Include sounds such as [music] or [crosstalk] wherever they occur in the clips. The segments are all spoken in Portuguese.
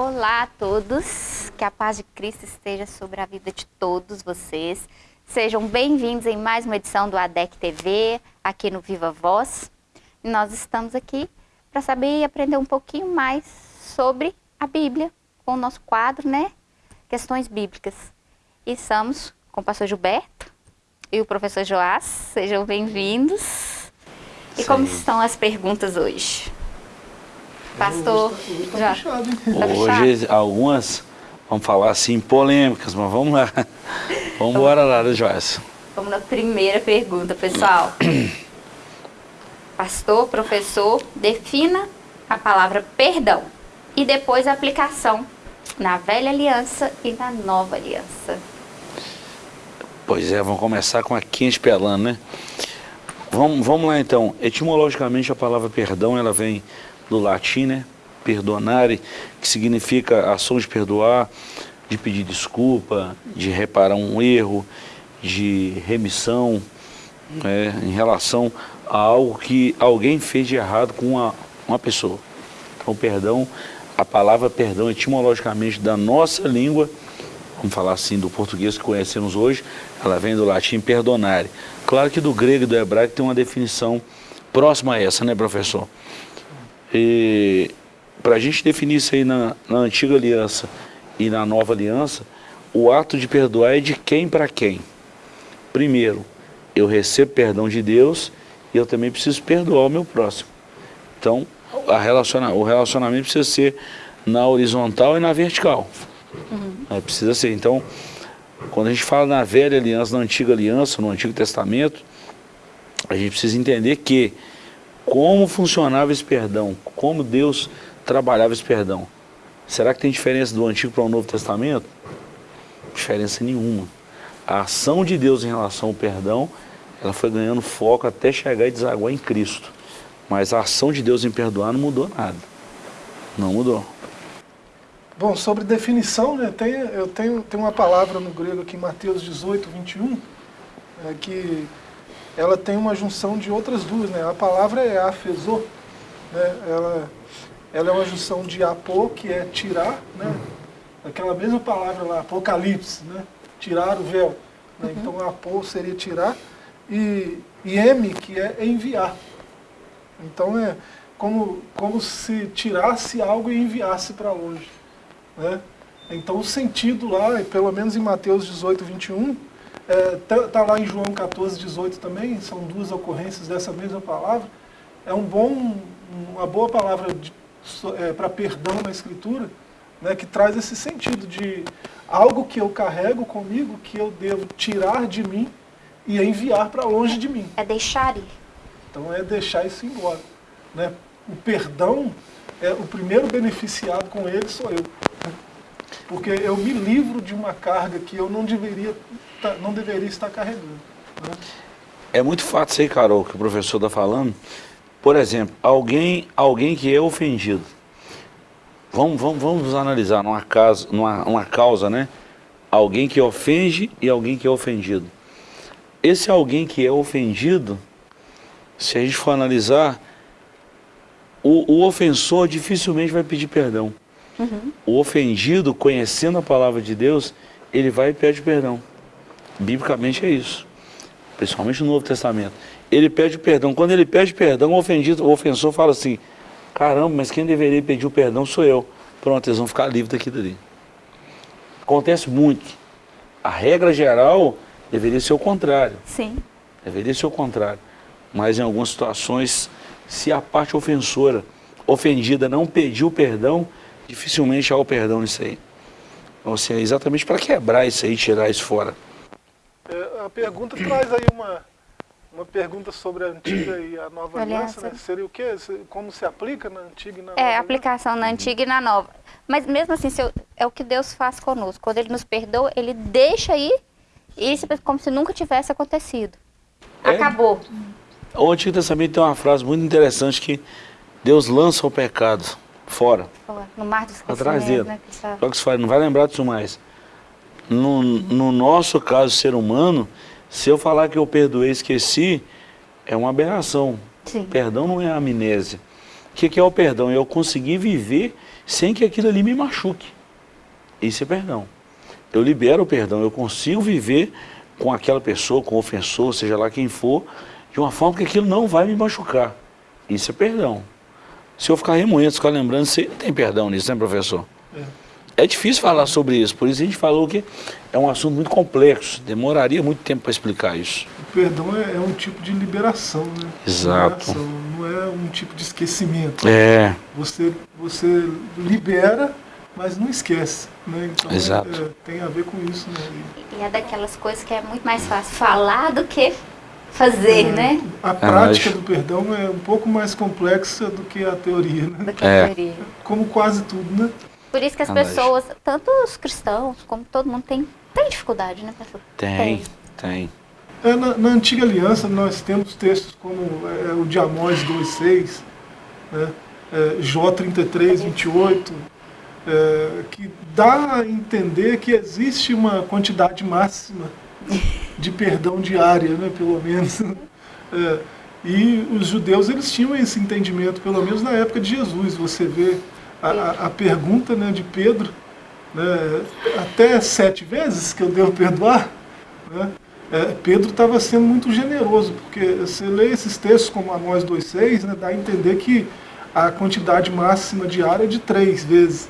Olá a todos, que a paz de Cristo esteja sobre a vida de todos vocês. Sejam bem-vindos em mais uma edição do ADEC TV, aqui no Viva Voz. Nós estamos aqui para saber e aprender um pouquinho mais sobre a Bíblia, com o nosso quadro, né? Questões Bíblicas. E estamos com o pastor Gilberto e o professor Joás. Sejam bem-vindos. E como estão as perguntas hoje? Pastor, Hoje tá hein? Tá Hoje algumas, vamos falar assim, polêmicas, mas vamos lá. Vamos embora lá, né, Joyce? Vamos na primeira pergunta, pessoal. Pastor, professor, defina a palavra perdão e depois a aplicação na velha aliança e na nova aliança. Pois é, vamos começar com a quente pelando, né? Vamos, vamos lá então. Etimologicamente a palavra perdão, ela vem do latim, né? Perdonare, que significa ação de perdoar, de pedir desculpa, de reparar um erro, de remissão, né, em relação a algo que alguém fez de errado com uma, uma pessoa. Então, perdão, a palavra perdão etimologicamente da nossa língua, vamos falar assim, do português que conhecemos hoje, ela vem do latim perdonare. Claro que do grego e do hebraico tem uma definição próxima a essa, né, professor? E para a gente definir isso aí na, na antiga aliança e na nova aliança, o ato de perdoar é de quem para quem? Primeiro, eu recebo perdão de Deus e eu também preciso perdoar o meu próximo. Então, a relaciona, o relacionamento precisa ser na horizontal e na vertical. É, precisa ser. Então, quando a gente fala na velha aliança, na antiga aliança, no Antigo Testamento, a gente precisa entender que como funcionava esse perdão, como Deus trabalhava esse perdão. Será que tem diferença do Antigo para o Novo Testamento? Diferença nenhuma. A ação de Deus em relação ao perdão, ela foi ganhando foco até chegar e desaguar em Cristo. Mas a ação de Deus em perdoar não mudou nada. Não mudou. Bom, sobre definição, né, tem, eu tenho, tenho uma palavra no grego aqui Mateus 18, 21, é, que ela tem uma junção de outras duas. Né? A palavra é afesô, né? ela, ela é uma junção de apô, que é tirar, né? aquela mesma palavra lá, apocalipse, né? tirar o véu. Né? Então apô seria tirar, e, e M, que é enviar. Então é como, como se tirasse algo e enviasse para longe. Né? Então o sentido lá, pelo menos em Mateus 18, 21, está é, tá lá em João 14, 18 também, são duas ocorrências dessa mesma palavra, é um bom, uma boa palavra é, para perdão na Escritura, né, que traz esse sentido de algo que eu carrego comigo, que eu devo tirar de mim e enviar para longe de mim. É deixar ir. Então é deixar isso embora. Né? O perdão, é o primeiro beneficiado com ele sou eu. Porque eu me livro de uma carga que eu não deveria, tá, não deveria estar carregando. Né? É muito fato isso aí, Carol, que o professor está falando. Por exemplo, alguém, alguém que é ofendido. Vamos, vamos, vamos analisar numa, casa, numa uma causa, né? Alguém que ofende e alguém que é ofendido. Esse alguém que é ofendido, se a gente for analisar, o, o ofensor dificilmente vai pedir perdão. Uhum. O ofendido, conhecendo a palavra de Deus, ele vai e pede perdão. Biblicamente é isso. Principalmente no Novo Testamento. Ele pede perdão. Quando ele pede perdão, o ofendido, o ofensor fala assim, caramba, mas quem deveria pedir o perdão sou eu. Pronto, eles vão ficar livres daqui dali. Acontece muito. A regra geral deveria ser o contrário. Sim. Deveria ser o contrário. Mas em algumas situações, se a parte ofensora, ofendida, não pediu perdão, dificilmente há o perdão nisso aí. Então, assim, é exatamente para quebrar isso aí, tirar isso fora. É, a pergunta traz aí uma, uma pergunta sobre a antiga e a nova aliança, né? Seria o quê? Como se aplica na antiga e na é, nova? É, aplicação na antiga e na nova. Mas mesmo assim, eu, é o que Deus faz conosco. Quando Ele nos perdoa, Ele deixa ir, isso como se nunca tivesse acontecido. É, Acabou. O Antigo Testamento tem uma frase muito interessante que Deus lança o pecado fora. No mar do Atrás dele. Né, Só que você fala, não vai lembrar disso mais. No, no nosso caso, ser humano, se eu falar que eu perdoei e esqueci, é uma aberração. Sim. Perdão não é amnésia. O que, que é o perdão? É eu conseguir viver sem que aquilo ali me machuque. Isso é perdão. Eu libero o perdão, eu consigo viver com aquela pessoa, com o ofensor, seja lá quem for, de uma forma que aquilo não vai me machucar. Isso é perdão. Se eu ficar remoendo, ficar lembrando, você tem perdão nisso, né, professor? É. é difícil falar sobre isso, por isso a gente falou que é um assunto muito complexo, demoraria muito tempo para explicar isso. O perdão é, é, um tipo de liberação, né? Exato. Liberação, não é um tipo de esquecimento. É. Você, você libera, mas não esquece. Né? Então Exato. É, é, tem a ver com isso. Né? E é daquelas coisas que é muito mais fácil falar do que fazer, é, né? A prática do perdão é um pouco mais complexa do que a teoria, né? Do que a é. teoria. Como quase tudo, né? Por isso que as pessoas, tanto os cristãos como todo mundo, tem, tem dificuldade, né, pastor? Tem, tem. tem. É, na, na, Antiga Aliança nós temos textos como é, o de Amós 2,6, né? é, Jó 33, 28, é, que dá a entender que existe uma quantidade máxima de perdão diária, né, pelo menos. [laughs] É, e os judeus eles tinham esse entendimento, pelo menos na época de Jesus. Você vê a, a pergunta né, de Pedro, né, até sete vezes que eu devo perdoar. Né? É, Pedro estava sendo muito generoso, porque você lê esses textos como Amós 2,6, né, dá a entender que a quantidade máxima diária é de três vezes.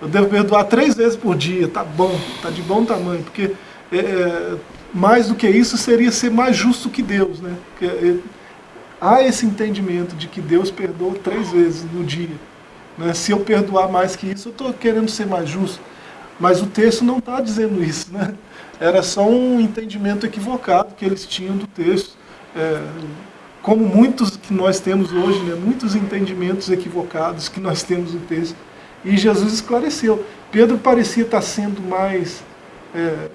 Eu devo perdoar três vezes por dia, tá bom, tá de bom tamanho, porque é, é, mais do que isso seria ser mais justo que Deus. Né? Porque, é, há esse entendimento de que Deus perdoa três vezes no dia. Né? Se eu perdoar mais que isso, eu estou querendo ser mais justo. Mas o texto não está dizendo isso. Né? Era só um entendimento equivocado que eles tinham do texto. É, como muitos que nós temos hoje, né? muitos entendimentos equivocados que nós temos no texto. E Jesus esclareceu. Pedro parecia estar sendo mais é,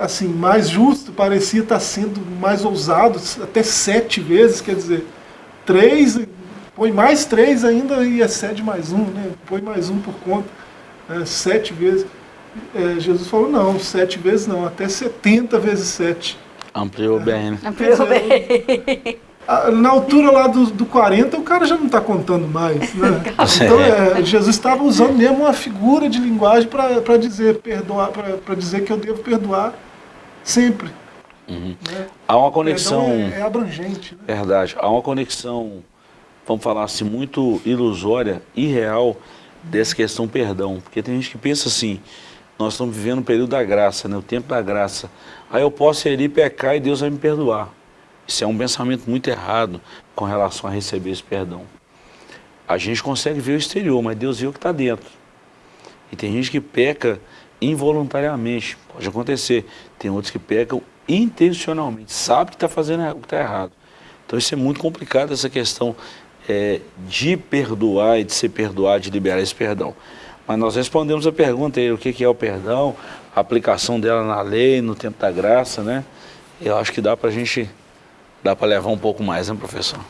assim, mais justo, parecia estar sendo mais ousado, até sete vezes, quer dizer, três, põe mais três ainda e excede mais um, né? põe mais um por conta, né? sete vezes. É, Jesus falou, não, sete vezes não, até setenta vezes sete. Ampliou é. bem, né? Ampliou bem. Na altura lá do, do 40, o cara já não está contando mais. Né? [laughs] Então, é, Jesus estava usando mesmo uma figura de linguagem para dizer, perdoar, para dizer que eu devo perdoar Sempre. Uhum. Né? Há uma conexão... É, é, abrangente. Né? Verdade. Há uma conexão, vamos falar assim, muito ilusória, irreal, dessa questão perdão. Porque tem gente que pensa assim, nós estamos vivendo um período da graça, né? o tempo da graça. Aí eu posso ir ali pecar e Deus vai me perdoar. Isso é um pensamento muito errado com relação a receber esse perdão. A gente consegue ver o exterior, mas Deus vê o que está dentro. E tem gente que peca involuntariamente, pode acontecer. Tem outros que pecam intencionalmente, sabe que está fazendo o que está errado. Então isso é muito complicado, essa questão é, de perdoar e de ser perdoado, de liberar esse perdão. Mas nós respondemos a pergunta aí, o que, que é o perdão, a aplicação dela na lei, no tempo da graça, né? Eu acho que dá para a gente, dá para levar um pouco mais, né, professor?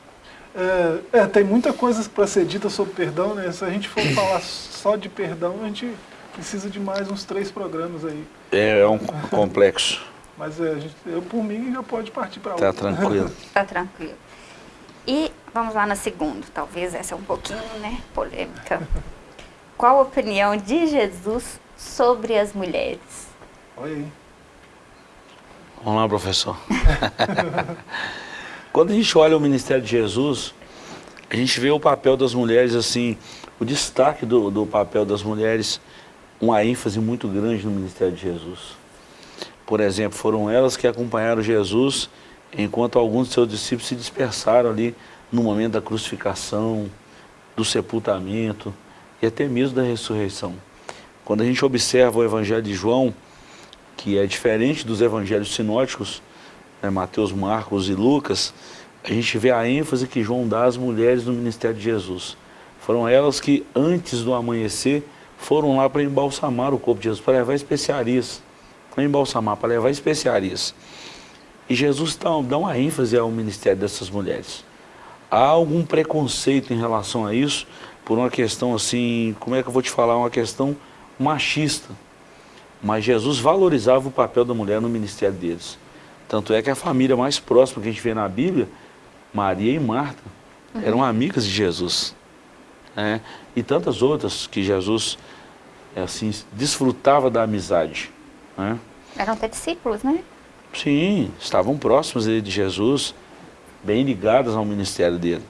É, é tem muita coisa para ser dita sobre perdão, né? Se a gente for falar só de perdão, a gente precisa de mais uns três programas aí. É, é um complexo. [laughs] Mas é, gente, eu, por mim, já pode partir para tá outra. Tá tranquilo. tá tranquilo. E vamos lá na segunda, talvez essa é um pouquinho, né, polêmica. Qual a opinião de Jesus sobre as mulheres? Olha aí. Vamos lá, professor. [laughs] Quando a gente olha o ministério de Jesus, a gente vê o papel das mulheres, assim, o destaque do, do papel das mulheres uma ênfase muito grande no ministério de Jesus. Por exemplo, foram elas que acompanharam Jesus enquanto alguns de seus discípulos se dispersaram ali no momento da crucificação, do sepultamento e até mesmo da ressurreição. Quando a gente observa o Evangelho de João, que é diferente dos evangelhos sinóticos, né, Mateus, Marcos e Lucas, a gente vê a ênfase que João dá às mulheres no ministério de Jesus. Foram elas que, antes do amanhecer, foram lá para embalsamar o corpo de Jesus, para levar especiarias. Não embalsamar, para levar especiarias. E Jesus dá, dá uma ênfase ao ministério dessas mulheres. Há algum preconceito em relação a isso, por uma questão assim, como é que eu vou te falar, uma questão machista. Mas Jesus valorizava o papel da mulher no ministério deles. Tanto é que a família mais próxima que a gente vê na Bíblia, Maria e Marta, uhum. eram amigas de Jesus. né? e tantas outras que Jesus assim, desfrutava da amizade. Né? Eram até discípulos, né? Sim, estavam próximos de Jesus, bem ligadas ao ministério dele.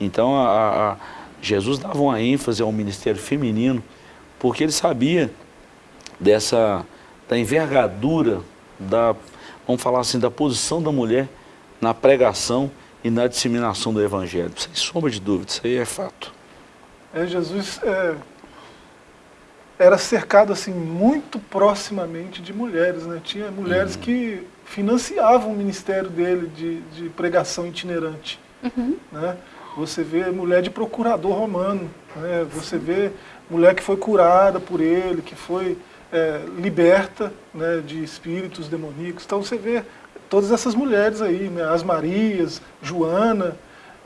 Então, a, a, Jesus dava uma ênfase ao ministério feminino, porque ele sabia dessa, da envergadura, da, vamos falar assim, da posição da mulher na pregação e na disseminação do evangelho. Sem sombra de dúvida, isso aí é fato. É, Jesus é, era cercado assim muito proximamente de mulheres, né? Tinha mulheres uhum. que financiavam o ministério dele de, de pregação itinerante, uhum. né? Você vê mulher de procurador romano, né? Você vê mulher que foi curada por ele, que foi é, liberta né, de espíritos demoníacos. Então você vê todas essas mulheres aí, né? as Marias, Joana,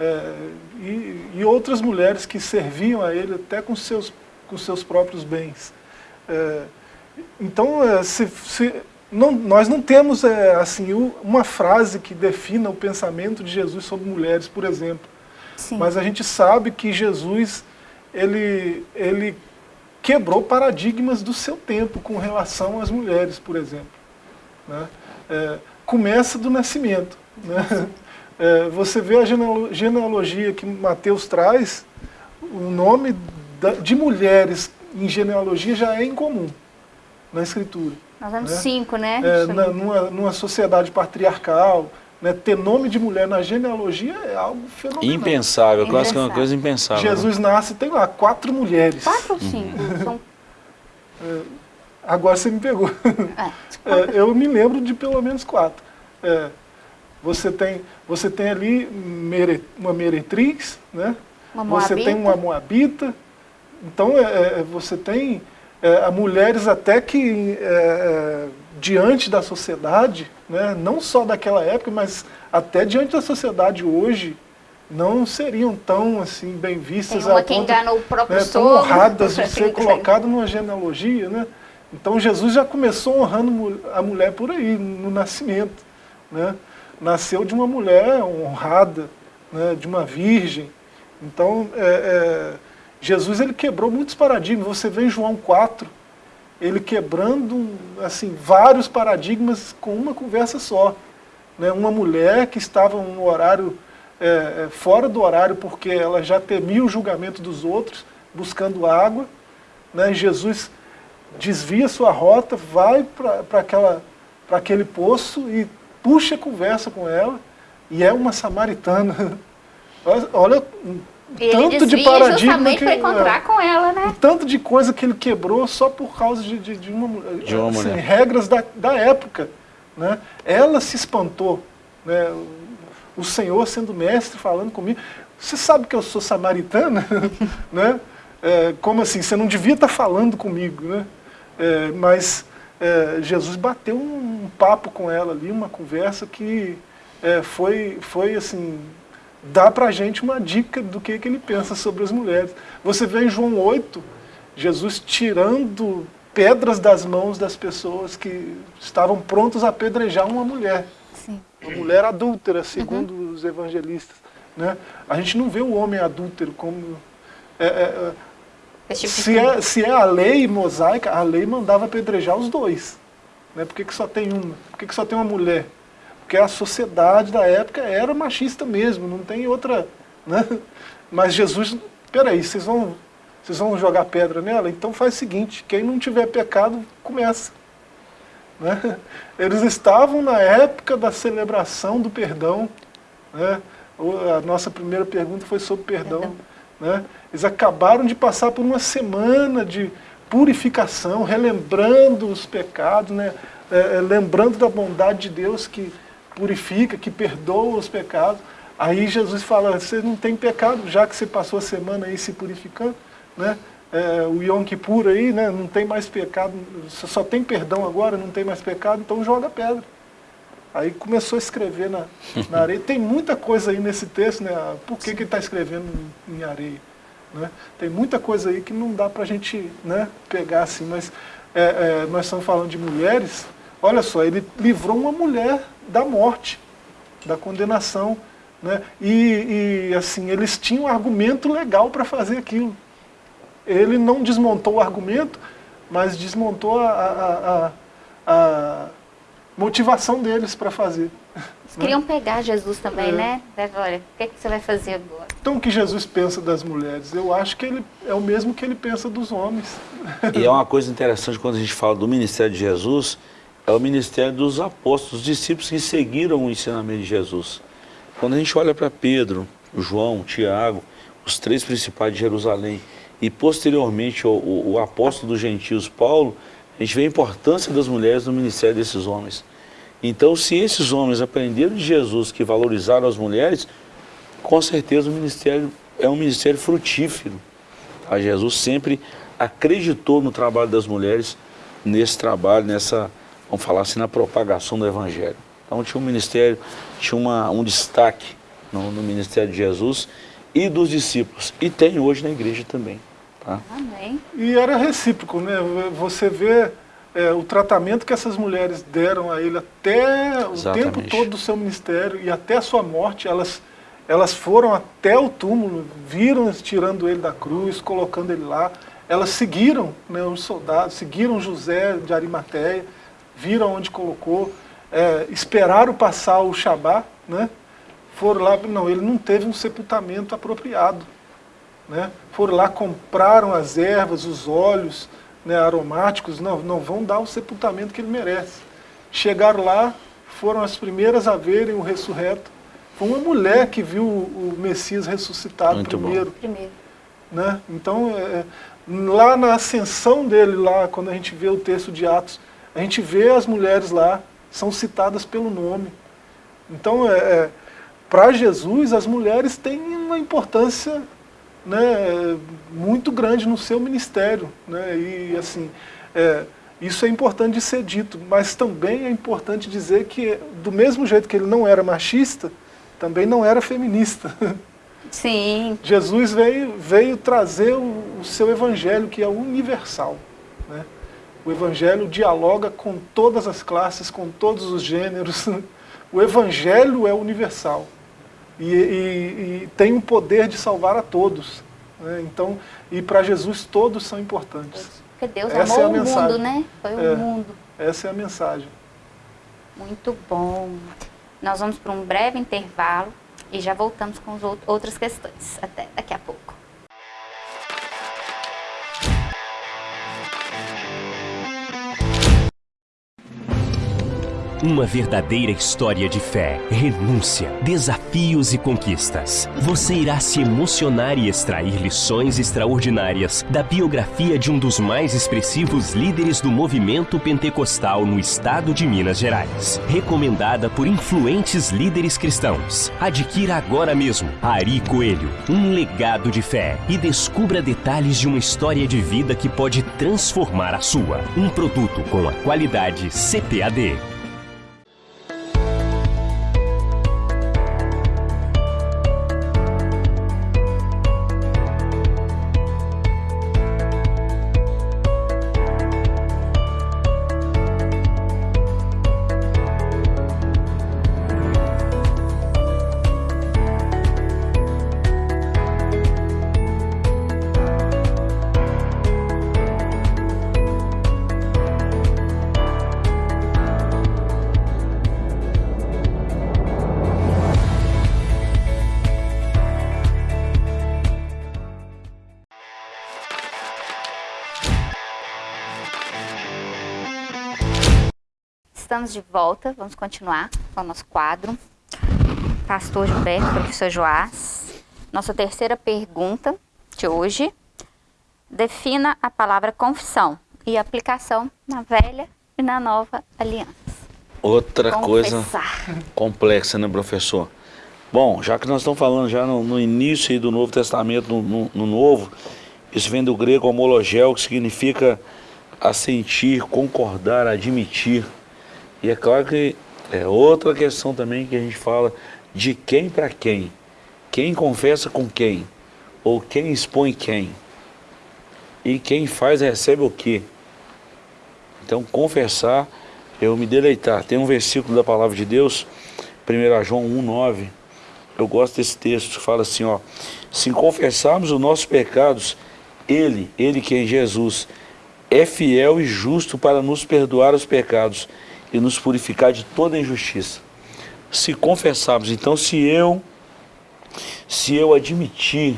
é, e, e outras mulheres que serviam a ele até com seus com seus próprios bens. É, então, é, se, se, não, nós não temos é, assim uma frase que defina o pensamento de Jesus sobre mulheres, por exemplo. Sim. Mas a gente sabe que Jesus ele, ele quebrou paradigmas do seu tempo com relação às mulheres, por exemplo. Né? É, começa do nascimento. Né? [laughs] É, você vê a genealogia que Mateus traz, o nome de mulheres em genealogia já é incomum na escritura. Nós vemos né? cinco, né? É, na, numa, numa sociedade patriarcal, né, ter nome de mulher na genealogia é algo fenomenal. Impensável, quase que é uma coisa impensável. Jesus nasce, tem lá quatro mulheres. Quatro ou cinco? [laughs] Uhum. É, agora você me pegou. É, [laughs] é, eu me lembro de pelo menos quatro. É, você, tem, você tem ali mere, uma meretriz, né? Uma você tem uma moabita, então, é, é, você tem é, mulheres até que, é, é, diante da sociedade, né, não só daquela época, mas até diante da sociedade hoje, não seriam tão assim bem vistas Tem uma que ponto, engana o próprio né, tão honradas de [laughs] ser colocado numa genealogia, né? Então Jesus já começou honrando a mulher por aí, no nascimento, né? Nasceu de uma mulher honrada, né, de uma virgem. Então, é, é Jesus ele quebrou muitos paradigmas. Você vê em João 4, ele quebrando assim, vários paradigmas com uma conversa só. Né? Uma mulher que estava no horário, é, é, fora do horário, porque ela já temia o julgamento dos outros, buscando água. Né? Jesus desvia sua rota, vai para aquele poço e puxa a conversa com ela. E é uma samaritana. [laughs] Olha, ele tanto de paradigma que, para encontrar é, com ela, né? tanto de coisa que ele quebrou só por causa de, de, de uma, de uma assim, regras da, da época. Né? Ela se espantou. Né? O Senhor sendo mestre falando comigo. Você sabe que eu sou samaritana? [laughs] né? É, como assim? Você não devia estar falando comigo. Né? É, mas é, Jesus bateu um papo com ela ali, uma conversa que é, foi, foi assim, dá para a gente uma dica do que, que ele pensa sobre as mulheres. Você vê em João 8, Jesus tirando pedras das mãos das pessoas que estavam prontos a apedrejar uma mulher. Sim. Uma mulher adúltera, segundo uhum. os evangelistas. Né? A gente não vê o homem adúltero como... É, é, é tipo se, é, se é a lei mosaica, a lei mandava apedrejar os dois. Né? Por que, que só tem uma? Por que, que só tem uma mulher? Porque a sociedade da época era machista mesmo, não tem outra... Né? Mas Jesus, peraí, vocês vão, vocês vão jogar pedra nela? Então faz o seguinte, quem não tiver pecado, começa. Né? Eles estavam na época da celebração do perdão. Né? A nossa primeira pergunta foi sobre perdão. perdão. Né? Eles acabaram de passar por uma semana de purificação, relembrando os pecados, né? É, é lembrando da bondade de Deus que purifica, que perdoa os pecados. Aí Jesus fala, você não tem pecado, já que você passou a semana aí se purificando, né? É, o Yom Kippur aí, né? não tem mais pecado, só tem perdão agora, não tem mais pecado, então joga pedra. Aí começou a escrever na, na [laughs] areia. Tem muita coisa aí nesse texto, né? Por que, que ele está escrevendo em, em areia? Né? Tem muita coisa aí que não dá para a gente né, pegar assim, mas é, é, nós estamos falando de mulheres, olha só, ele livrou uma mulher da morte, da condenação. Né? E, e assim, eles tinham um argumento legal para fazer aquilo. ele não desmontou o argumento, mas desmontou a, a, a, a motivação deles para fazer. Eles queriam pegar Jesus também, é. né? Olha, o que, é que você vai fazer agora? Então o que Jesus pensa das mulheres? Eu acho que ele é o mesmo que ele pensa dos homens. E é uma coisa interessante quando a gente fala do ministério de Jesus, é o ministério dos apóstolos, dos discípulos que seguiram o ensinamento de Jesus. Quando a gente olha para Pedro, João, Tiago, os três principais de Jerusalém, e posteriormente o, o, o apóstolo dos gentios, Paulo, a gente vê a importância das mulheres no ministério desses homens. Então, se esses homens aprenderam de Jesus que valorizaram as mulheres, com certeza o ministério é um ministério frutífero. A Jesus sempre acreditou no trabalho das mulheres, nesse trabalho, nessa, vamos falar assim, na propagação do Evangelho. Então tinha um ministério, tinha uma, um destaque no, no ministério de Jesus e dos discípulos. E tem hoje na igreja também. Tá? Amém. E era recíproco, né? Você vê é, o tratamento que essas mulheres deram a ele até Exatamente. o tempo todo do seu ministério e até a sua morte, elas, elas foram até o túmulo, viram tirando ele da cruz, colocando ele lá. Elas seguiram né, os soldados, seguiram José de Arimateia, viram onde colocou, é, esperaram passar o Shabá, né? foram lá, não, ele não teve um sepultamento apropriado. Né? Foram lá, compraram as ervas, os óleos né, aromáticos, não, não vão dar o sepultamento que ele merece. Chegaram lá, foram as primeiras a verem o ressurreto. Foi uma mulher que viu o Messias ressuscitado Muito primeiro. primeiro. Né? Então, é, lá na ascensão dele, lá quando a gente vê o texto de Atos, a gente vê as mulheres lá, são citadas pelo nome. Então, é, é para Jesus, as mulheres têm uma importância né, muito grande no seu ministério. Né, e assim, é, isso é importante de ser dito, mas também é importante dizer que, do mesmo jeito que ele não era machista, também não era feminista. Sim. [laughs] Jesus veio, veio trazer o, o seu evangelho, que é universal. Né? O evangelho dialoga com todas as classes, com todos os gêneros. [laughs] O evangelho é universal e, e, e tem o poder de salvar a todos. Né? Então, e para Jesus todos são importantes. Porque Deus Essa amou é o mundo, né? Foi o é, mundo. Essa é a mensagem. Muito bom. Nós vamos para um breve intervalo e já voltamos com as outras questões. Até daqui a pouco. Uma verdadeira história de fé, renúncia, desafios e conquistas. Você irá se emocionar e extrair lições extraordinárias da biografia de um dos mais expressivos líderes do movimento pentecostal no estado de Minas Gerais. Recomendada por influentes líderes cristãos. Adquira agora mesmo Ari Coelho, um legado de fé e descubra detalhes de uma história de vida que pode transformar a sua. Um produto com a qualidade CPAD. Estamos de volta, vamos continuar com o nosso quadro. Pastor Gilberto, professor Joás. Nossa terceira pergunta de hoje. Defina a palavra confissão e aplicação na velha e na nova aliança. Outra Confessar. coisa complexa, né, professor? Bom, já que nós estamos falando já no, no início do Novo Testamento, no, no, no, Novo, isso vem do grego homologel, que significa assentir, concordar, admitir. E é claro que é outra questão também que a gente fala de quem para quem. Quem confessa com quem? Ou quem expõe quem? E quem faz recebe o quê? Então, confessar, eu me deleitar. Tem um versículo da palavra de Deus, 1 João 1,9. Eu gosto desse texto, fala assim, ó. Se confessarmos os nossos pecados, Ele, Ele que é Jesus, é fiel e justo para nos perdoar os pecados e nos purificar de toda injustiça. Se confessarmos, então se eu, se eu admitir,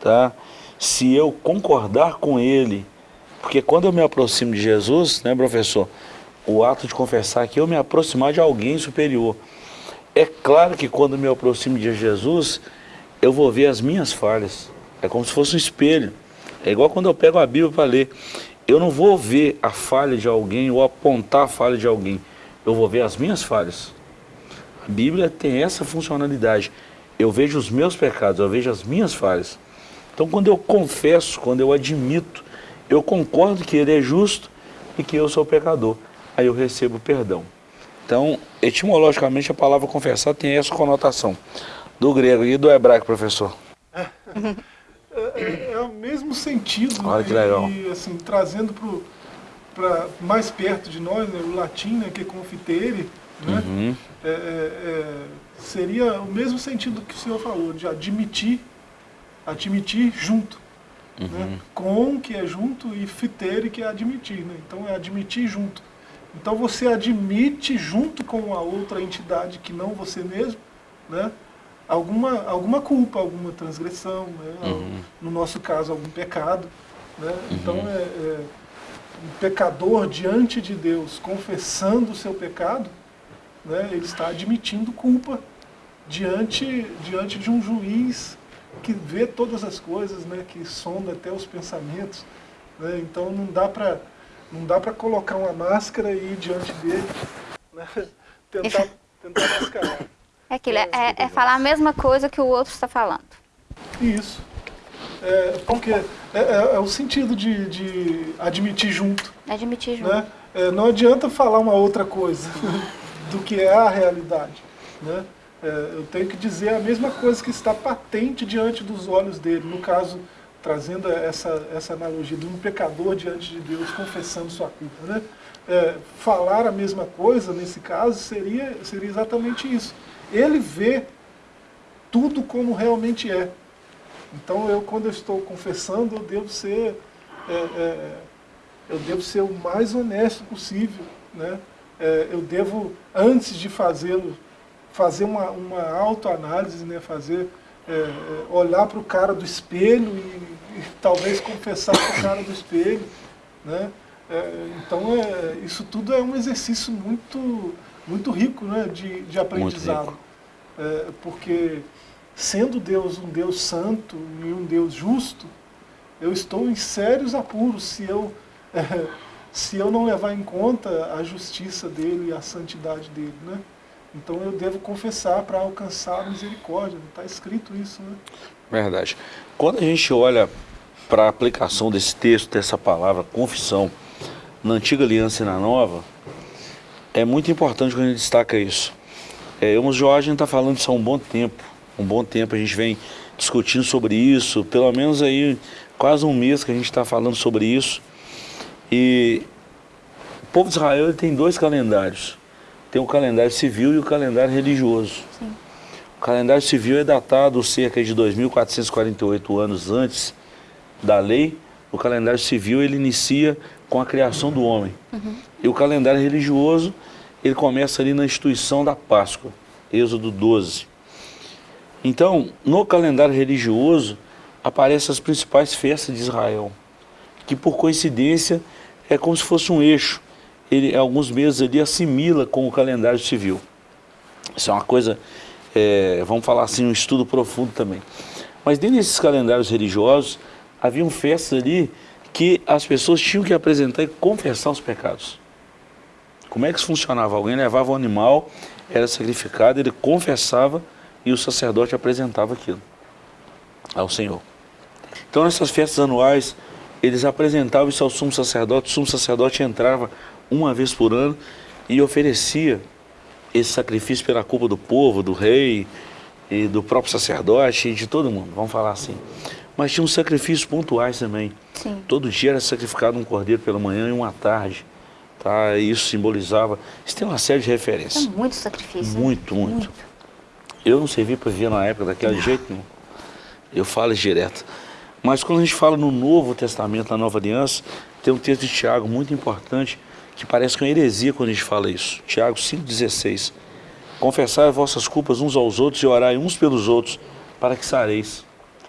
tá? se eu concordar com Ele, porque quando eu me aproximo de Jesus, né professor, o ato de confessar é eu me aproximar de alguém superior. É claro que quando me aproximo de Jesus, eu vou ver as minhas falhas. É como se fosse um espelho. É igual quando eu pego a Bíblia para ler. Eu não vou ver a falha de alguém ou apontar a falha de alguém. Eu vou ver as minhas falhas. A Bíblia tem essa funcionalidade. Eu vejo os meus pecados, eu vejo as minhas falhas. Então, quando eu confesso, quando eu admito, eu concordo que Ele é justo e que eu sou pecador. Aí eu recebo perdão. Então, etimologicamente, a palavra confessar tem essa conotação. Do grego e do hebraico, professor? [laughs] É, é, é o mesmo sentido. Olha que legal. E, assim, trazendo para mais perto de nós, né, o latim, né, que é confitere, né, uhum. é, é, é, seria o mesmo sentido que o senhor falou, de admitir, admitir junto. Né, uhum. Né, com, que é junto, e fitere, que é admitir. Né, então, é admitir junto. Então, você admite junto com a outra entidade que não você mesmo, né, alguma, alguma culpa, alguma transgressão, né? Uhum. no nosso caso, algum pecado. Né? Uhum. Então, é, é, um pecador diante de Deus, confessando o seu pecado, né? ele está admitindo culpa diante, diante de um juiz que vê todas as coisas, né? que sonda até os pensamentos. Né? Então, não dá para não dá para colocar uma máscara e ir diante dele, né? [laughs] tentar, tentar mascarar. É aquilo, é, é, é, falar a mesma coisa que o outro está falando. Isso. É, porque é, é, é, o sentido de, de admitir junto. Admitir junto. Né? É, não adianta falar uma outra coisa [laughs] do que é a realidade. Né? É, eu tenho que dizer a mesma coisa que está patente diante dos olhos dele. No caso, trazendo essa, essa analogia de um pecador diante de Deus confessando sua culpa. Né? falar a mesma coisa, nesse caso, seria, seria exatamente isso ele vê tudo como realmente é. Então, eu, quando eu estou confessando, eu devo ser, é, é, eu devo ser o mais honesto possível. Né? É, eu devo, antes de fazê-lo, fazer uma, uma autoanálise, né? fazer, é, é, olhar para o cara do espelho e, e talvez confessar para o cara do espelho. Né? É, então, isso tudo é um exercício muito muito rico né, de, de aprendizado. É, porque sendo Deus um Deus santo e um Deus justo, eu estou em sérios apuros se eu, [laughs] é, se eu não levar em conta a justiça dele e a santidade dele. Né? Então eu devo confessar para alcançar a misericórdia. Está escrito isso. Né? Verdade. Quando a gente olha para a aplicação desse texto, dessa palavra confissão, na antiga aliança e na nova, é muito importante quando a gente destaca isso. É, eu, Jorge, a gente está falando isso há um bom tempo. Um bom tempo a gente vem discutindo sobre isso, pelo menos aí quase um mês que a gente está falando sobre isso. E o povo de Israel tem dois calendários. Tem o calendário civil e o calendário religioso. Sim. O calendário civil é datado cerca de 2.448 anos antes da lei. O calendário civil ele inicia com a criação do homem. Uhum. E o calendário religioso, ele começa ali na instituição da Páscoa, Êxodo 12. Então, no calendário religioso, aparecem as principais festas de Israel, que por coincidência é como se fosse um eixo. Ele, alguns meses ali, assimila com o calendário civil. Isso é uma coisa, é, vamos falar assim, um estudo profundo também. Mas dentro desses calendários religiosos, haviam festas ali que as pessoas tinham que apresentar e confessar os pecados. Como é que isso funcionava? Alguém levava o animal, era sacrificado, ele confessava e o sacerdote apresentava aquilo ao Senhor. Então nessas festas anuais, eles apresentavam isso ao sumo sacerdote, o sumo sacerdote entrava uma vez por ano e oferecia esse sacrifício pela culpa do povo, do rei e do próprio sacerdote e de todo mundo, vamos falar assim. Mas tinha uns sacrifícios pontuais também. Sim. Todo dia era sacrificado um cordeiro pela manhã e uma tarde. Tá? Isso simbolizava. Isso tem uma série de referências. É muito sacrifício. Muito, muito. muito. Eu não servi para viver na época daquele jeito, não. Eu falo direto. Mas quando a gente fala no Novo Testamento, na Nova Aliança, tem um texto de Tiago muito importante, que parece que é uma heresia quando a gente fala isso. Tiago 5,16. Confessai as vossas culpas uns aos outros e orai uns pelos outros, para que sareis.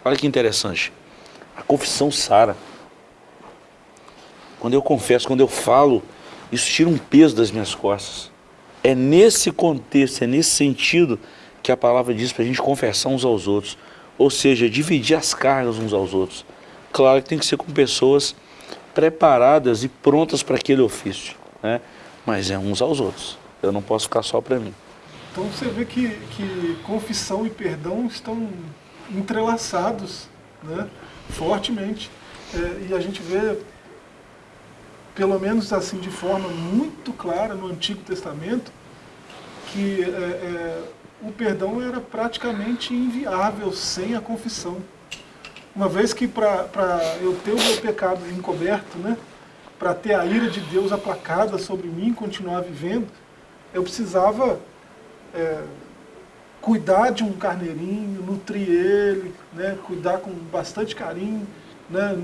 Olha que interessante. A confissão sara. Quando eu confesso, quando eu falo, isso tira um peso das minhas costas. É nesse contexto, é nesse sentido que a palavra diz para a gente confessar uns aos outros. Ou seja, dividir as cargas uns aos outros. Claro que tem que ser com pessoas preparadas e prontas para aquele ofício. Né? Mas é uns aos outros. Eu não posso ficar só para mim. Então você vê que, que confissão e perdão estão entrelaçados né? fortemente. É, e a gente vê, pelo menos assim de forma muito clara no Antigo Testamento, que é, é, o perdão era praticamente inviável sem a confissão. Uma vez que para eu ter o meu pecado encoberto, né, para ter a ira de Deus aplacada sobre mim, continuar vivendo, eu precisava é, cuidar de um carneirinho, nutrir ele, né, cuidar com bastante carinho, né,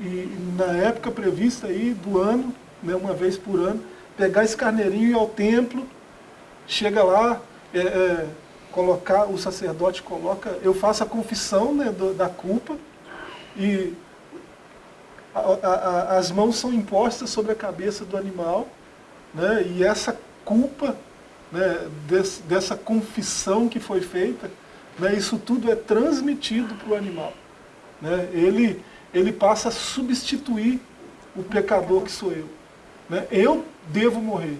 e na época prevista aí do ano, né, uma vez por ano, pegar esse carneirinho e ir ao templo, chega lá, é, é, colocar, o sacerdote coloca, eu faço a confissão né, do, da culpa e a, a, as mãos são impostas sobre a cabeça do animal né, e essa culpa né, desse, dessa confissão que foi feita, né, isso tudo é transmitido para o animal. Né, ele, ele passa a substituir o pecador que sou eu. Né, eu devo morrer,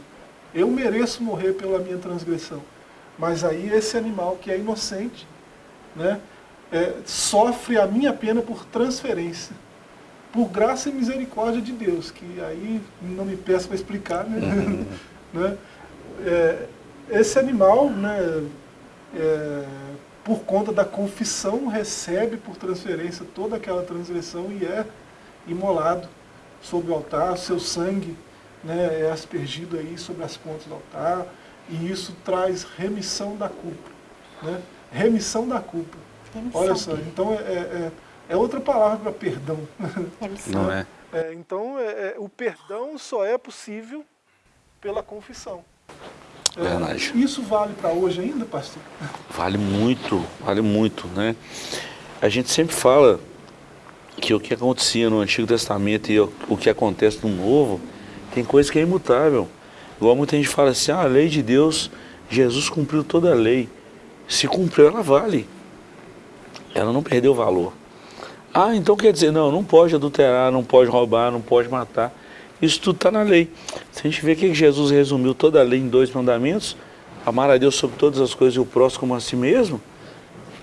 eu mereço morrer pela minha transgressão. Mas aí esse animal que é inocente, né, é, sofre a minha pena por transferência. Por graça e misericórdia de Deus, que aí não me peço para explicar, né? [laughs] [laughs] Né? É, esse animal, né, é, por conta da confissão, recebe por transferência toda aquela transgressão e é imolado sobre o altar, seu sangue né, é aspergido aí sobre as pontas do altar, e isso traz remissão da culpa. Né? Remissão da culpa. Remissão. Olha só, então é, é, é outra palavra para perdão. [laughs] Remissão. Não é? é então, é, é, o perdão só é possível pela confissão. É, Verdade. Isso vale para hoje ainda, pastor? Vale muito, vale muito, né? A gente sempre fala que o que acontecia no Antigo Testamento e o que acontece no Novo, tem coisa que é imutável. Igual muita gente fala assim, ah, a lei de Deus, Jesus cumpriu toda a lei. Se cumpriu, ela vale. Ela não perdeu valor. Ah, então quer dizer, não, não pode adulterar, não pode roubar, não pode matar. Isso tudo está na lei. Se a gente vê que Jesus resumiu toda a lei em dois mandamentos, amar a Deus sobre todas as coisas e o próximo como a si mesmo,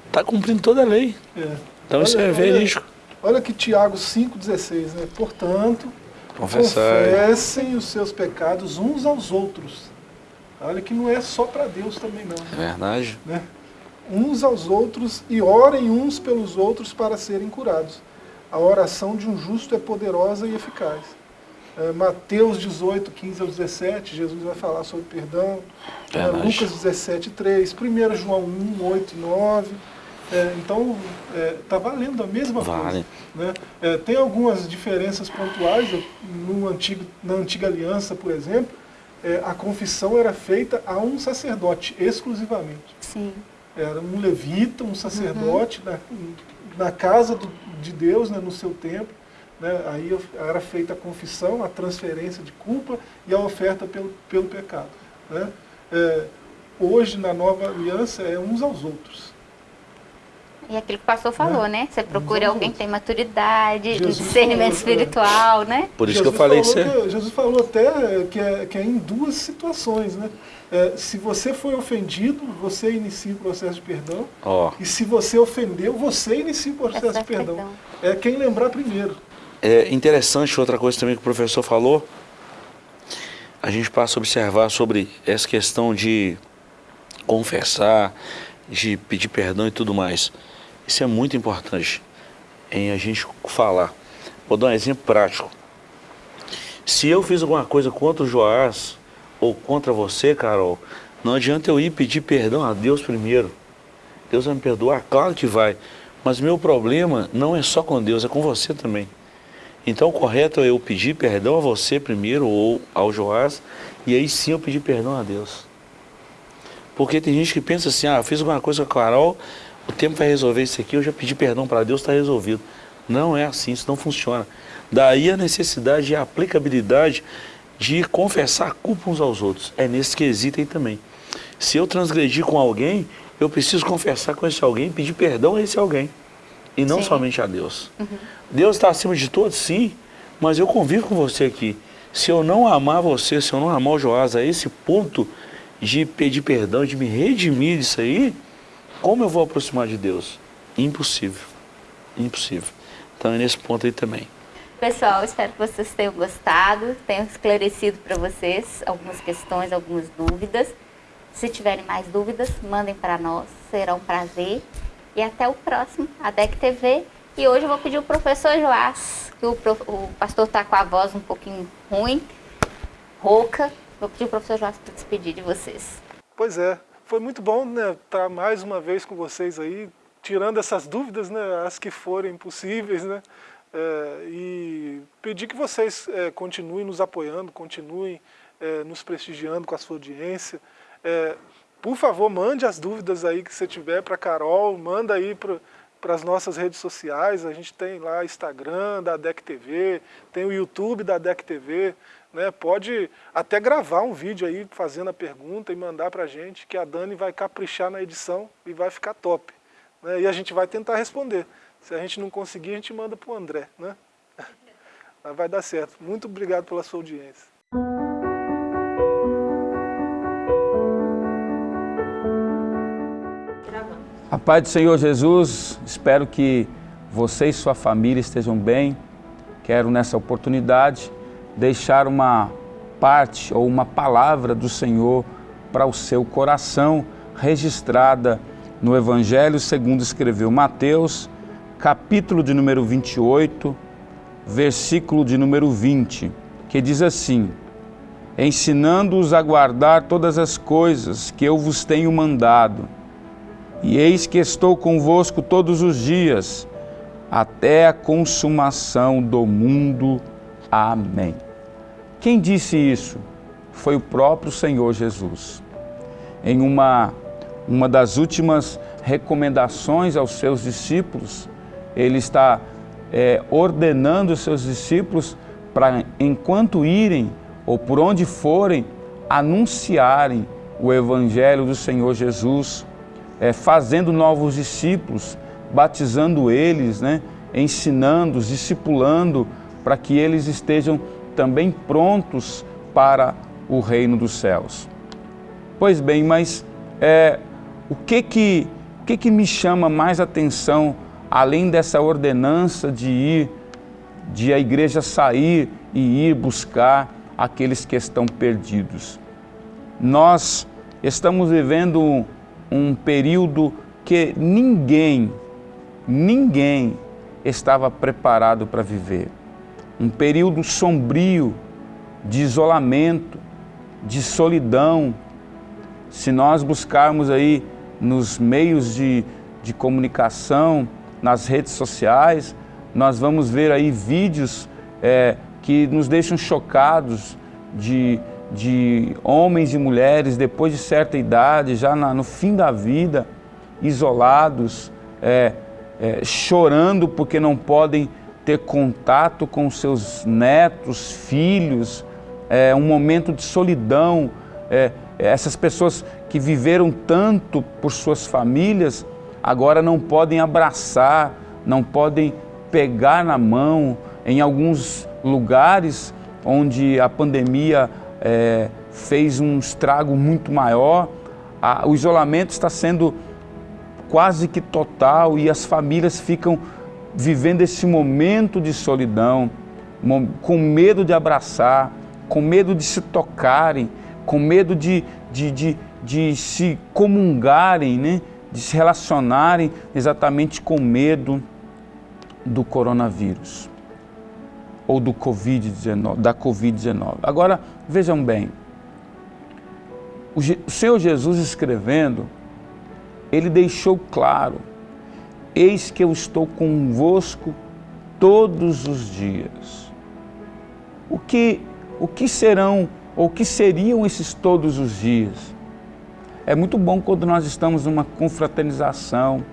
está cumprindo toda a lei. É. Então olha, isso é verídico. Olha, olha que Tiago 5,16, né? Portanto, Confessem os seus pecados uns aos outros. Olha que não é só para Deus também não. É verdade. Né? Uns aos outros e orem uns pelos outros para serem curados. A oração de um justo é poderosa e eficaz. É, Mateus 18, 15 ao 17, Jesus vai falar sobre perdão. É, Lucas 17, 3. 1 João 1, 8 e 9. É, então, está é, valendo a mesma vale. coisa. Né? É, tem algumas diferenças pontuais. No antigo, na antiga aliança, por exemplo, é, a confissão era feita a um sacerdote, exclusivamente. Sim. Era um levita, um sacerdote, uhum. na, na, casa do, de Deus, né, no seu templo. Né, aí era feita a confissão, a transferência de culpa e a oferta pelo, pelo pecado. Né? É, hoje, na nova aliança, é uns aos outros. E aquilo que o pastor falou, né? Você procura alguém que tem maturidade, Jesus discernimento falou, espiritual, é. né? Por isso Jesus que eu falei isso. Que, Jesus falou até que é, que é em duas situações, né? É, se você foi ofendido, você inicia o processo de perdão. Oh. E se você ofendeu, você inicia o processo de perdão. perdão. É quem lembrar primeiro. É interessante outra coisa também que o professor falou. A gente passa a observar sobre essa questão de confessar, de pedir perdão e tudo mais. Isso é muito importante em a gente falar. Vou dar um exemplo prático. Se eu fiz alguma coisa contra o Joás ou contra você, Carol, não adianta eu ir pedir perdão a Deus primeiro. Deus vai me perdoar? Claro que vai. Mas meu problema não é só com Deus, é com você também. Então o correto é eu pedir perdão a você primeiro, ou ao Joás, e aí sim eu pedir perdão a Deus. Porque tem gente que pensa assim, ah, eu fiz alguma coisa com a Carol, o tempo vai resolver isso aqui, eu já pedi perdão para Deus, está resolvido. Não é assim, isso não funciona. Daí a necessidade e a aplicabilidade de confessar a culpa uns aos outros. É nesse quesito aí também. Se eu transgredir com alguém, eu preciso confessar com esse alguém, pedir perdão a esse alguém. E não sim. somente a Deus. Uhum. Deus está acima de todos, sim, mas eu convivo com você aqui. Se eu não amar você, se eu não amar o Joás a esse ponto de pedir perdão, de me redimir disso aí, como eu vou aproximar de Deus? Impossível. Impossível. Então é nesse ponto aí também. Pessoal, espero que vocês tenham gostado, tenham esclarecido para vocês algumas questões, algumas dúvidas. Se tiverem mais dúvidas, mandem para nós, será um prazer. E até o próximo, ADEC TV. E hoje eu vou pedir o professor Joás, que o, o pastor está com a voz um pouquinho ruim, rouca. Vou pedir o professor Joás para despedir de vocês. Pois é, foi muito bom né, estar mais uma vez com vocês aí, tirando essas dúvidas, né, as que forem possíveis, né, é, e pedir que vocês é, continuem nos apoiando, continuem é, nos prestigiando com a sua audiência, é, por favor, mande as dúvidas aí que você tiver para Carol, manda aí para as nossas redes sociais, a gente tem lá Instagram da DEC TV, tem o YouTube da DEC TV, né? pode até gravar um vídeo aí fazendo a pergunta e mandar para a gente, que a Dani vai caprichar na edição e vai ficar top. Né? E a gente vai tentar responder. Se a gente não conseguir, a gente manda para o André. Né? [laughs] Mas vai dar certo. Muito obrigado pela sua audiência. A paz do Senhor Jesus, espero que você e sua família estejam bem. Quero nessa oportunidade deixar uma parte ou uma palavra do Senhor para o seu coração, registrada no Evangelho segundo escreveu Mateus, capítulo de número 28, versículo de número 20, que diz assim: Ensinando-os a guardar todas as coisas que eu vos tenho mandado e eis que estou convosco todos os dias, até a consumação do mundo. Amém. Quem disse isso? Foi o próprio Senhor Jesus. Em uma, uma das últimas recomendações aos seus discípulos, ele está é, ordenando os seus discípulos para, enquanto irem ou por onde forem, anunciarem o Evangelho do Senhor Jesus é, fazendo novos discípulos, batizando eles, né, ensinando-os, discipulando, para que eles estejam também prontos para o reino dos céus. Pois bem, mas é, o que que, o que que me chama mais atenção, além dessa ordenança de ir, de a igreja sair e ir buscar aqueles que estão perdidos? Nós estamos vivendo um período que ninguém, ninguém estava preparado para viver. Um período sombrio, de isolamento, de solidão. Se nós buscarmos aí nos meios de, de comunicação, nas redes sociais, nós vamos ver aí vídeos é, que nos deixam chocados de de homens e mulheres depois de certa idade, já na, no fim da vida, isolados, é, é, chorando porque não podem ter contato com seus netos, filhos, é, um momento de solidão. É, essas pessoas que viveram tanto por suas famílias, agora não podem abraçar, não podem pegar na mão. Em alguns lugares onde a pandemia é, fez um estrago muito maior, a, o isolamento está sendo quase que total e as famílias ficam vivendo esse momento de solidão, com medo de abraçar, com medo de se tocarem, com medo de, de, de, de se comungarem, né? de se relacionarem exatamente com medo do coronavírus ou do COVID-19, da Covid-19. Agora, vejam bem, o Senhor Jesus escrevendo, ele deixou claro Eis que eu estou convosco todos os dias. O que, o que serão ou o que seriam esses todos os dias? É muito bom quando nós estamos numa confraternização,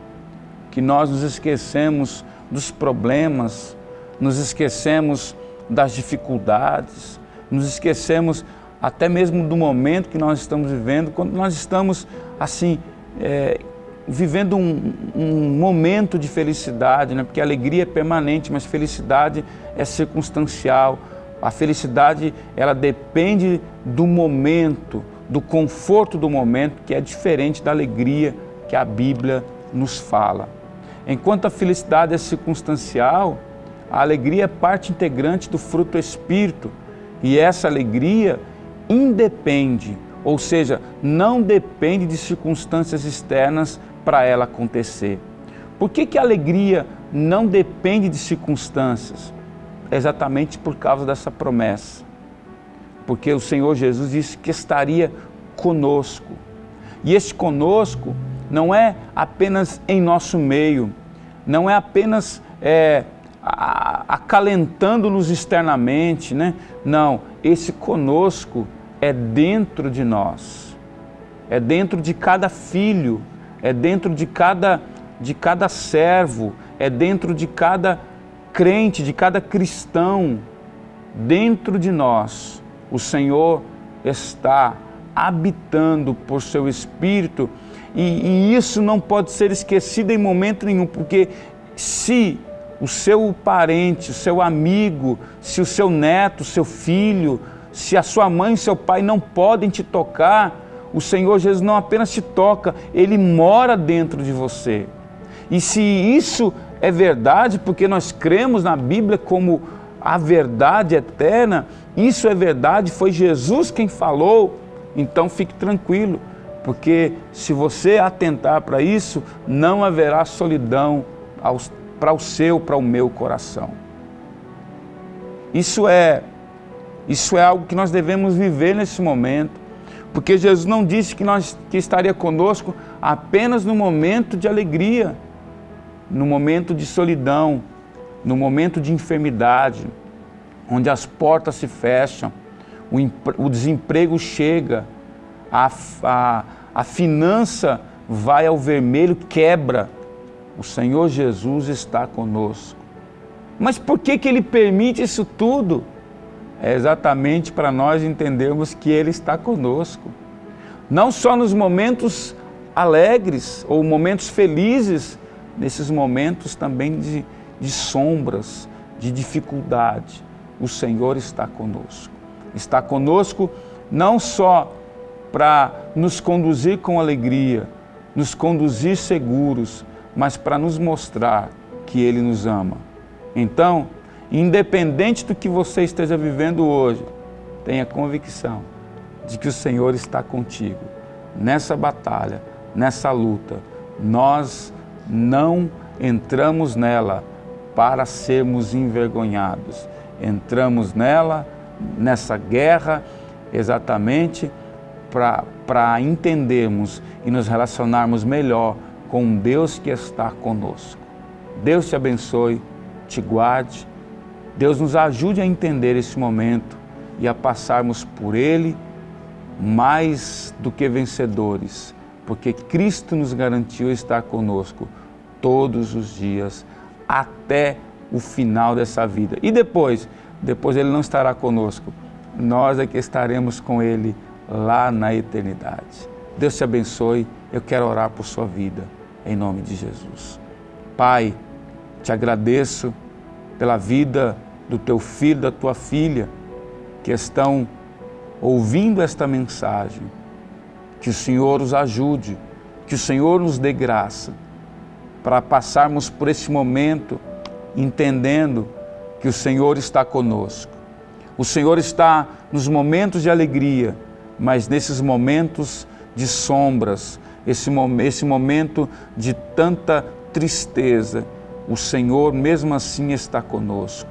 que nós nos esquecemos dos problemas, nos esquecemos das dificuldades, nos esquecemos até mesmo do momento que nós estamos vivendo, quando nós estamos assim, é, vivendo um, um, momento de felicidade, né? porque a alegria é permanente, mas felicidade é circunstancial. A felicidade, ela depende do momento, do conforto do momento, que é diferente da alegria que a Bíblia nos fala. Enquanto a felicidade é circunstancial, a alegria é parte integrante do fruto do Espírito. E essa alegria independe, ou seja, não depende de circunstâncias externas para ela acontecer. Por que, que a alegria não depende de circunstâncias? exatamente por causa dessa promessa. Porque o Senhor Jesus disse que estaria conosco. E esse conosco não é apenas em nosso meio, não é apenas é, acalentando-nos externamente, né? Não, esse conosco é dentro de nós, é dentro de cada filho, é dentro de cada, de cada servo, é dentro de cada crente, de cada cristão. Dentro de nós, o Senhor está habitando por seu Espírito e, e isso não pode ser esquecido em momento nenhum, porque se o seu parente, o seu amigo, se o seu neto, o seu filho, se a sua mãe e seu pai não podem te tocar, o Senhor Jesus não apenas te toca, Ele mora dentro de você. E se isso é verdade, porque nós cremos na Bíblia como a verdade eterna, isso é verdade, foi Jesus quem falou, então fique tranquilo, porque se você atentar para isso, não haverá solidão para o seu, para o meu coração. Isso é, isso é algo que nós devemos viver nesse momento. Porque Jesus não disse que, nós, que estaria conosco apenas no momento de alegria, no momento de solidão, no momento de enfermidade, onde as portas se fecham, o, o desemprego chega, a, a, a finança vai ao vermelho, quebra. O Senhor Jesus está conosco. Mas por que, que Ele permite isso tudo? é exatamente para nós entendermos que Ele está conosco. Não só nos momentos alegres ou momentos felizes, nesses momentos também de, de sombras, de dificuldade, o Senhor está conosco. Está conosco não só para nos conduzir com alegria, nos conduzir seguros, mas para nos mostrar que Ele nos ama. Então, Independente do que você esteja vivendo hoje, tenha convicção de que o Senhor está contigo. Nessa batalha, nessa luta, nós não entramos nela para sermos envergonhados. Entramos nela, nessa guerra, exatamente para entendermos e nos relacionarmos melhor com Deus que está conosco. Deus te abençoe, te guarde Deus nos ajude a entender esse momento e a passarmos por ele mais do que vencedores, porque Cristo nos garantiu estar conosco todos os dias até o final dessa vida. E depois? Depois ele não estará conosco, nós é que estaremos com ele lá na eternidade. Deus te abençoe, eu quero orar por sua vida, em nome de Jesus. Pai, te agradeço pela vida do teu filho, da tua filha, que estão ouvindo esta mensagem. Que o Senhor os ajude, que o Senhor nos dê graça para passarmos por esse momento entendendo que o Senhor está conosco. O Senhor está nos momentos de alegria, mas nesses momentos de sombras, esse, esse momento de tanta tristeza, o Senhor mesmo assim está conosco.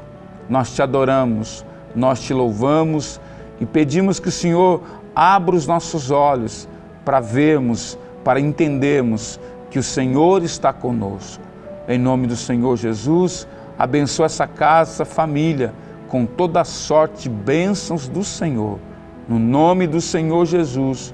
Nós te adoramos, nós te louvamos e pedimos que o Senhor abra os nossos olhos para vermos, para entendermos que o Senhor está conosco. Em nome do Senhor Jesus, abençoa essa casa, essa família, com toda a sorte de bênçãos do Senhor. No nome do Senhor Jesus,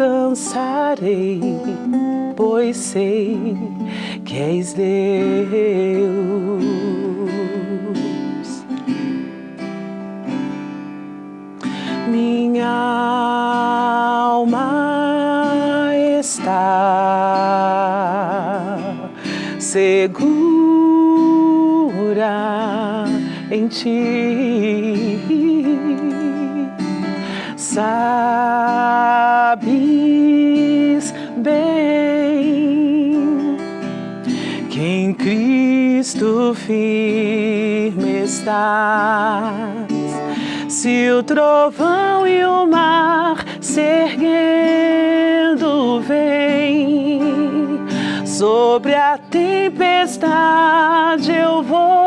descansarei, pois sei que és Deus. Minha alma está segura em ti. Firme estás. Se o trovão e o mar se erguendo vem sobre a tempestade eu vou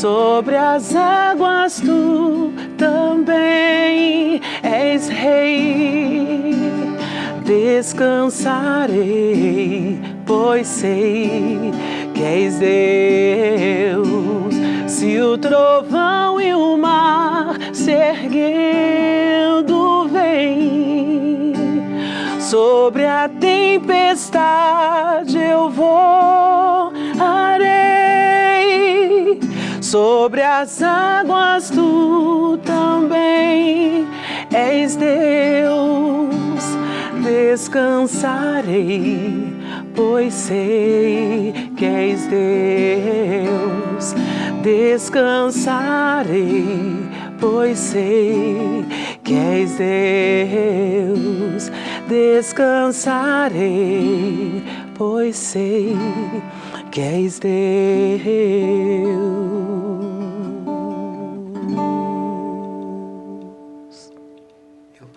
sobre as águas tu também és rei. Descansarei, pois sei que és Deus. Se o trovão e o mar se erguendo vem, sobre a tempestade eu vou sobre as águas tu também és Deus. Descansarei, pois sei que és Deus. Descansarei, pois sei que és Deus. Descansarei, pois sei que és Deus.